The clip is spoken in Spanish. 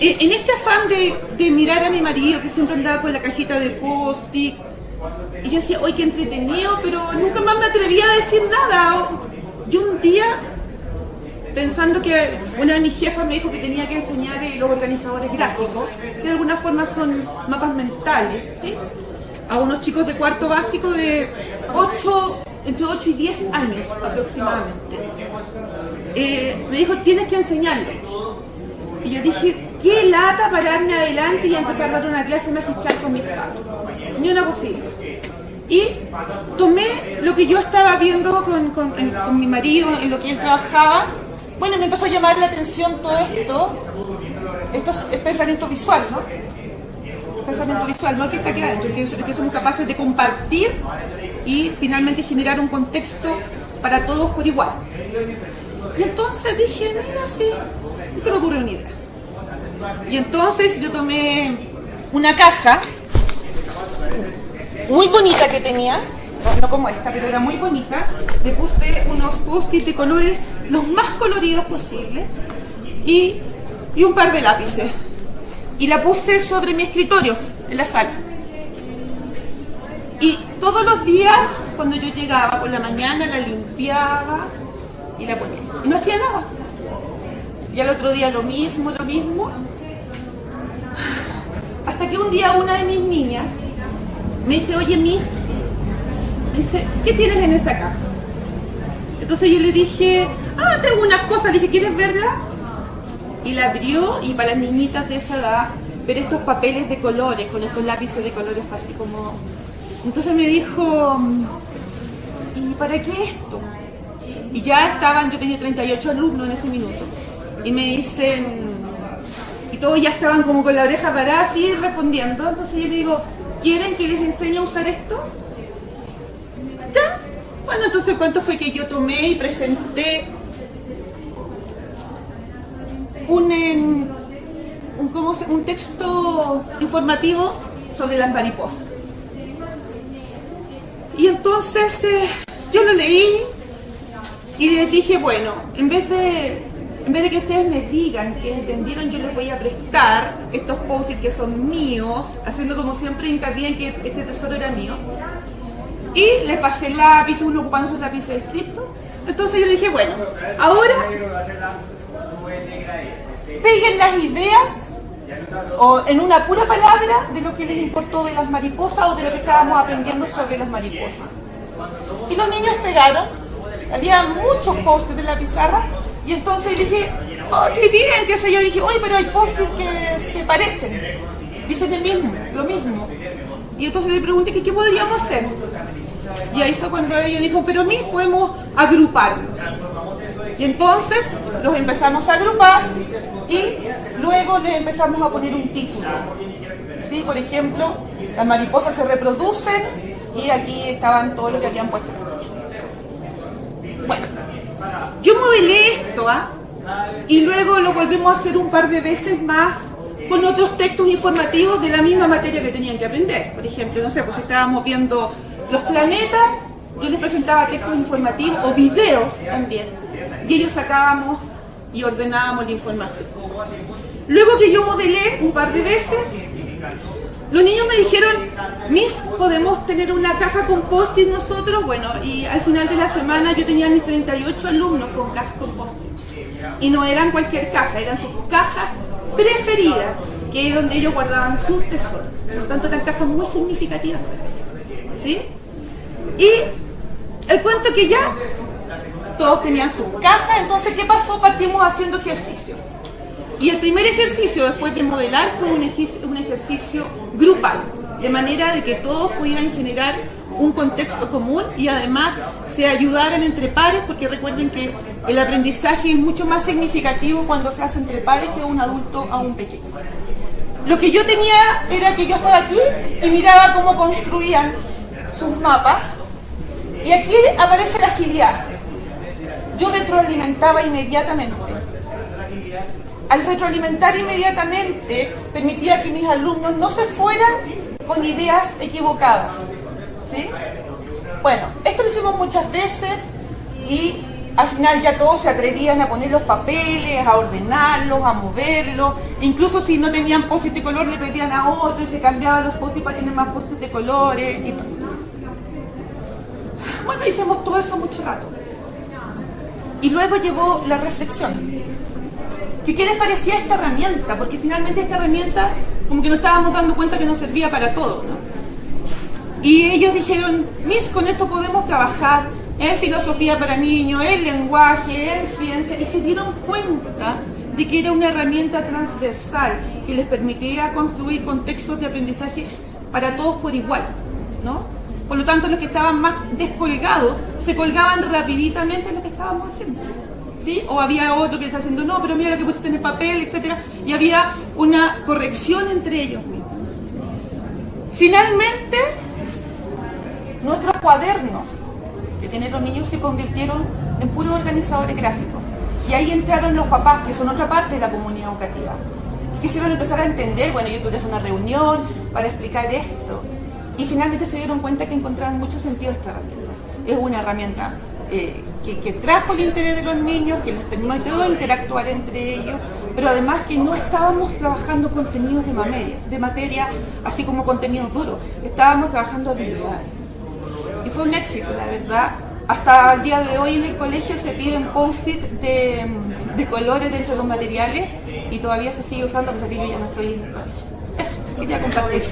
eh, en este afán de, mirar a mi marido que siempre andaba con la cajita de post-it, y yo decía, oye, qué entretenido, pero nunca más me atrevía a decir nada. Yo un día, pensando que una de mis jefas me dijo que tenía que enseñar a los organizadores gráficos, que de alguna forma son mapas mentales, a unos chicos de cuarto básico de 8, entre 8 y 10 años aproximadamente. Eh, me dijo, tienes que enseñarlo. Y yo dije, qué lata pararme adelante y empezar a dar una clase magistral con mis cabros. Ni una posible. Y tomé lo que yo estaba viendo con, con, mi marido, en lo que él trabajaba. Bueno, me empezó a llamar la atención todo esto. Esto es pensamiento visual, ¿no? Pensamiento visual, no que está aquí adentro, que, somos capaces de compartir y finalmente generar un contexto para todos por igual. Y entonces dije, mira, sí, y se me ocurrió una idea. Y entonces yo tomé una caja muy bonita que tenía, no como esta, pero era muy bonita, le puse unos post-it de colores los más coloridos posibles y, y un par de lápices. Y la puse sobre mi escritorio, en la sala. Y todos los días, cuando yo llegaba por la mañana, la limpiaba y la ponía. Y no hacía nada. Y al otro día lo mismo, lo mismo. Hasta que un día una de mis niñas me dice, oye Miss, dice, ¿qué tienes en esa caja? Entonces yo le dije, ah, tengo unas cosas, dije, ¿quieres verla? Y la abrió y para las niñitas de esa edad, ver estos papeles de colores, con estos lápices de colores así como... Entonces me dijo, ¿y para qué esto? Y ya estaban, yo tenía 38 alumnos en ese minuto, y me dicen, y todos ya estaban como con la oreja parada así respondiendo, entonces yo le digo, ¿quieren que les enseñe a usar esto? ¿Ya? Bueno, entonces ¿cuánto fue que yo tomé y presenté un, un, ¿cómo se, un texto informativo sobre las mariposas? Y entonces eh, yo lo leí y les dije, bueno, en vez de en vez de que ustedes me digan que entendieron, yo les voy a prestar estos post que son míos, haciendo como siempre hincapié en que este tesoro era mío. Y les pasé lápices, uno ocupando sus lápices de escrito. Entonces yo dije, bueno, ahora peguen las ideas o en una pura palabra de lo que les importó de las mariposas o de lo que estábamos aprendiendo sobre las mariposas. Y los niños pegaron, había muchos posts de la pizarra y entonces dije, oh, qué bien, qué sé yo. dije, oye, pero hay postes que se parecen. Dicen el mismo, lo mismo. Y entonces le pregunté qué podríamos hacer. Y ahí fue cuando ellos dijo, pero mis podemos agruparlos. Y entonces los empezamos a agrupar y luego les empezamos a poner un título. ¿Sí? Por ejemplo, las mariposas se reproducen y aquí estaban todos los que habían puesto. Bueno, yo modelé Y luego lo volvemos a hacer un par de veces más con otros textos informativos de la misma materia que tenían que aprender. Por ejemplo, no sé, pues estábamos viendo los planetas, yo les presentaba textos informativos o videos también. Y ellos sacábamos y ordenábamos la información. Luego que yo modelé un par de veces, los niños me dijeron, Miss, ¿podemos tener una caja con post-it nosotros? Bueno, y al final de la semana yo tenía mis 38 alumnos con cajas con post-it. Y no eran cualquier caja, eran sus cajas preferidas, que es donde ellos guardaban sus tesoros. Por lo tanto, eran cajas muy significativas. ¿Sí? Y el cuento que ya todos tenían sus cajas, entonces, ¿qué pasó? Partimos haciendo ejercicio. Y el primer ejercicio después de modelar fue un ejercicio, grupal, de manera de que todos pudieran generar un contexto común y además se ayudaran entre pares, porque recuerden que el aprendizaje es mucho más significativo cuando se hace entre pares que un adulto a un pequeño. Lo que yo tenía era que yo estaba aquí y miraba cómo construían sus mapas y aquí aparece la agilidad. Yo retroalimentaba inmediatamente al retroalimentar inmediatamente, permitía que mis alumnos no se fueran con ideas equivocadas. ¿Sí? Bueno, esto lo hicimos muchas veces y al final ya todos se atrevían a poner los papeles, a ordenarlos, a moverlos. Incluso si no tenían post de color, le pedían a otro y se cambiaban los post para tener más post de colores. Bueno, hicimos todo eso mucho rato. Y luego llegó la reflexión. ¿Qué, ¿Qué les parecía esta herramienta? Porque finalmente esta herramienta, como que nos estábamos dando cuenta que nos servía para todo. Y ellos dijeron, Miss, con esto podemos trabajar en filosofía para niños, en lenguaje, en ciencia, y se dieron cuenta de que era una herramienta transversal que les permitía construir contextos de aprendizaje para todos por igual, ¿no? Por lo tanto, los que estaban más descolgados se colgaban rapiditamente en lo que estábamos haciendo. ¿Sí? O había otro que está haciendo, no, pero mira lo que pusiste en el papel, etc. Y había una corrección entre ellos mismos. Finalmente, cuadernos que tienen los niños se convirtieron en puros organizadores gráficos. Y ahí entraron los papás, que son otra parte de la comunidad educativa. Y quisieron empezar a entender, bueno, yo tuve una reunión para explicar esto. Y finalmente se dieron cuenta que encontraban mucho sentido esta herramienta. Es una herramienta eh, que, que, trajo el interés de los niños, que les permitió interactuar entre ellos, pero además que no estábamos trabajando contenidos de materia, de materia así como contenidos duros, estábamos trabajando habilidades. Fue un éxito, la verdad. Hasta el día de hoy en el colegio se piden post-it de, de, colores dentro de los materiales y todavía se sigue usando, a que yo ya no estoy. Eso, quería compartir.